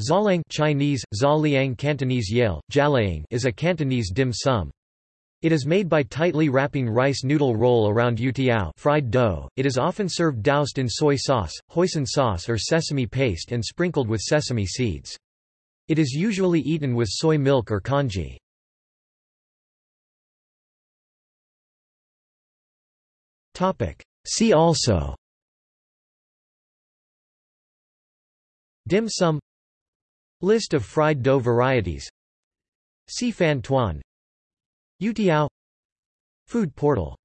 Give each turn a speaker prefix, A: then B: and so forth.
A: Zalang Chinese, Zaliang Cantonese Yale, Jalaing is a Cantonese dim sum. It is made by tightly wrapping rice noodle roll around youtiao fried dough. It is often served doused in soy sauce, hoisin sauce or sesame paste and sprinkled with sesame seeds. It is usually eaten with soy milk or congee. See also Dim sum List of fried dough varieties. Si fan tuan Youtiao Food portal